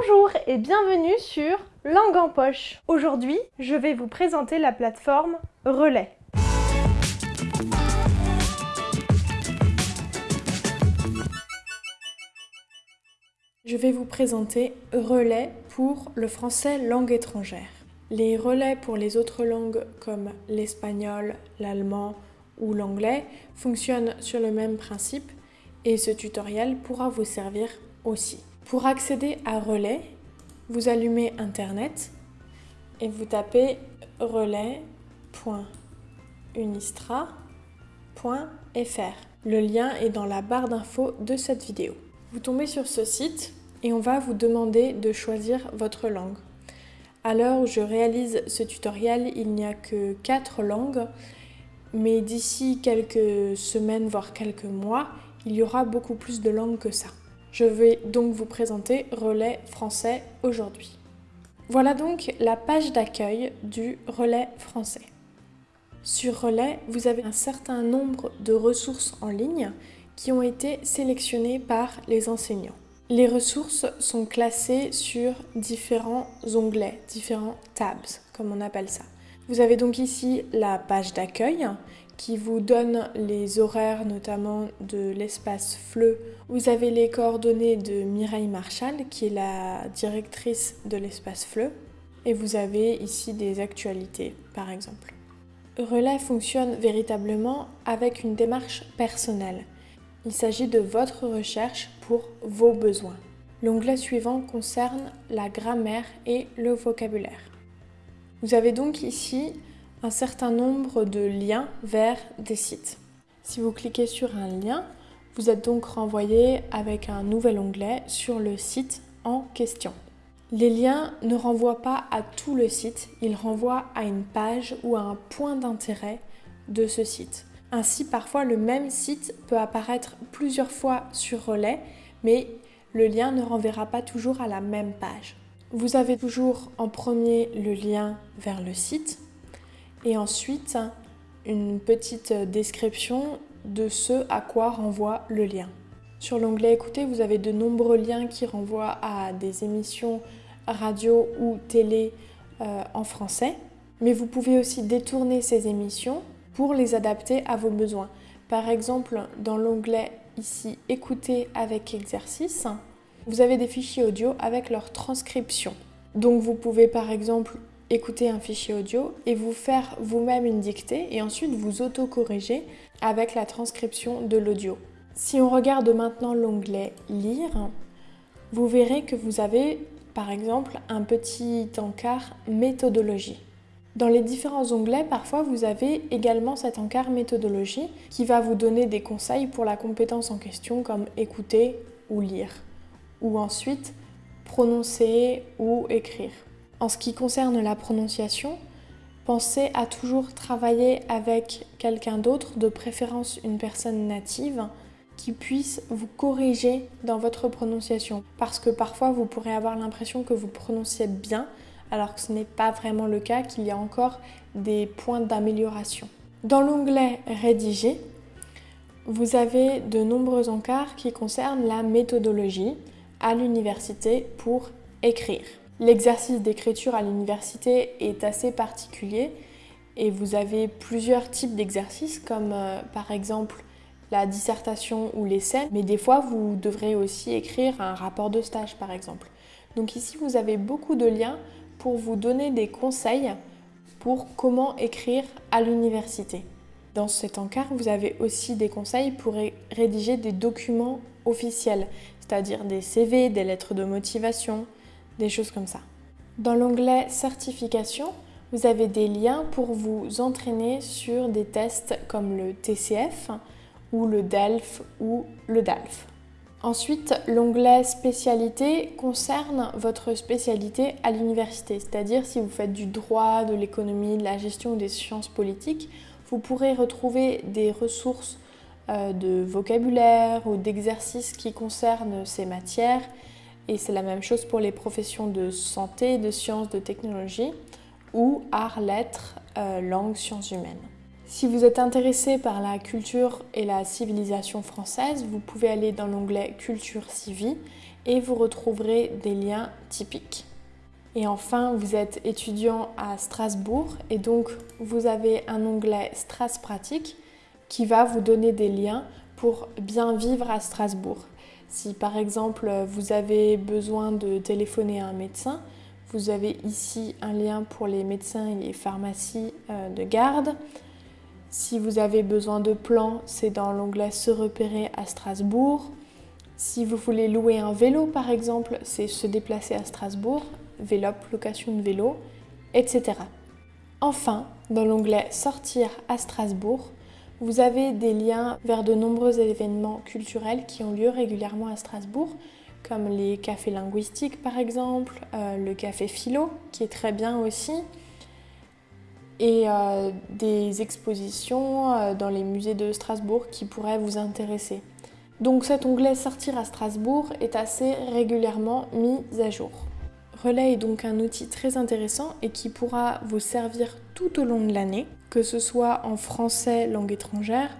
Bonjour et bienvenue sur Langue en poche. Aujourd'hui, je vais vous présenter la plateforme Relais. Je vais vous présenter Relais pour le français langue étrangère. Les relais pour les autres langues comme l'espagnol, l'allemand ou l'anglais fonctionnent sur le même principe et ce tutoriel pourra vous servir aussi. Pour accéder à Relais, vous allumez Internet et vous tapez relais.unistra.fr. Le lien est dans la barre d'infos de cette vidéo. Vous tombez sur ce site et on va vous demander de choisir votre langue. À l'heure où je réalise ce tutoriel, il n'y a que 4 langues, mais d'ici quelques semaines, voire quelques mois, il y aura beaucoup plus de langues que ça. Je vais donc vous présenter Relais français aujourd'hui. Voilà donc la page d'accueil du Relais français. Sur Relais, vous avez un certain nombre de ressources en ligne qui ont été sélectionnées par les enseignants. Les ressources sont classées sur différents onglets, différents tabs, comme on appelle ça. Vous avez donc ici la page d'accueil qui vous donne les horaires notamment de l'espace FLE. Vous avez les coordonnées de Mireille Marchal qui est la directrice de l'espace FLE et vous avez ici des actualités par exemple. Relais fonctionne véritablement avec une démarche personnelle. Il s'agit de votre recherche pour vos besoins. L'onglet suivant concerne la grammaire et le vocabulaire. Vous avez donc ici un certain nombre de liens vers des sites. Si vous cliquez sur un lien, vous êtes donc renvoyé avec un nouvel onglet sur le site en question. Les liens ne renvoient pas à tout le site, ils renvoient à une page ou à un point d'intérêt de ce site. Ainsi, parfois, le même site peut apparaître plusieurs fois sur Relais, mais le lien ne renverra pas toujours à la même page. Vous avez toujours en premier le lien vers le site et ensuite une petite description de ce à quoi renvoie le lien. Sur l'onglet Écouter, vous avez de nombreux liens qui renvoient à des émissions radio ou télé euh, en français, mais vous pouvez aussi détourner ces émissions pour les adapter à vos besoins. Par exemple, dans l'onglet ici Écouter avec exercice, vous avez des fichiers audio avec leur transcription. Donc vous pouvez par exemple écouter un fichier audio et vous faire vous-même une dictée et ensuite vous autocorriger avec la transcription de l'audio. Si on regarde maintenant l'onglet Lire, vous verrez que vous avez par exemple un petit encart méthodologie. Dans les différents onglets, parfois vous avez également cet encart méthodologie qui va vous donner des conseils pour la compétence en question comme écouter ou lire, ou ensuite prononcer ou écrire. En ce qui concerne la prononciation, pensez à toujours travailler avec quelqu'un d'autre, de préférence une personne native, qui puisse vous corriger dans votre prononciation. Parce que parfois vous pourrez avoir l'impression que vous prononciez bien, alors que ce n'est pas vraiment le cas, qu'il y a encore des points d'amélioration. Dans l'onglet Rédiger, vous avez de nombreux encarts qui concernent la méthodologie à l'université pour écrire. L'exercice d'écriture à l'université est assez particulier et vous avez plusieurs types d'exercices comme euh, par exemple la dissertation ou l'essai, mais des fois vous devrez aussi écrire un rapport de stage par exemple. Donc ici vous avez beaucoup de liens pour vous donner des conseils pour comment écrire à l'université. Dans cet encart, vous avez aussi des conseils pour rédiger des documents officiels, c'est-à-dire des CV, des lettres de motivation, des choses comme ça. Dans l'onglet certification, vous avez des liens pour vous entraîner sur des tests comme le TCF ou le DELF ou le DALF. Ensuite, l'onglet spécialité concerne votre spécialité à l'université, c'est-à-dire si vous faites du droit, de l'économie, de la gestion ou des sciences politiques, vous pourrez retrouver des ressources euh, de vocabulaire ou d'exercices qui concernent ces matières. Et c'est la même chose pour les professions de santé, de sciences, de technologie ou arts, lettres, euh, langues, sciences humaines. Si vous êtes intéressé par la culture et la civilisation française, vous pouvez aller dans l'onglet Culture Civi et vous retrouverez des liens typiques. Et enfin, vous êtes étudiant à Strasbourg et donc vous avez un onglet Stras Pratique qui va vous donner des liens pour bien vivre à Strasbourg. Si par exemple vous avez besoin de téléphoner à un médecin, vous avez ici un lien pour les médecins et les pharmacies euh, de garde. Si vous avez besoin de plans, c'est dans l'onglet Se repérer à Strasbourg. Si vous voulez louer un vélo par exemple, c'est Se déplacer à Strasbourg, Vélop, location de vélo, etc. Enfin, dans l'onglet Sortir à Strasbourg, vous avez des liens vers de nombreux événements culturels qui ont lieu régulièrement à Strasbourg, comme les cafés linguistiques par exemple, euh, le café philo qui est très bien aussi, et euh, des expositions euh, dans les musées de Strasbourg qui pourraient vous intéresser. Donc cet onglet Sortir à Strasbourg est assez régulièrement mis à jour. Relais est donc un outil très intéressant et qui pourra vous servir tout au long de l'année, que ce soit en français langue étrangère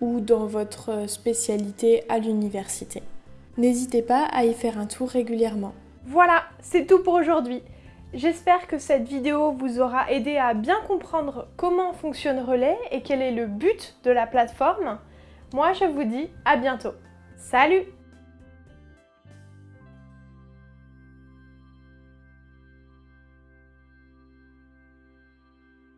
ou dans votre spécialité à l'université. N'hésitez pas à y faire un tour régulièrement. Voilà, c'est tout pour aujourd'hui. J'espère que cette vidéo vous aura aidé à bien comprendre comment fonctionne Relais et quel est le but de la plateforme. Moi, je vous dis à bientôt. Salut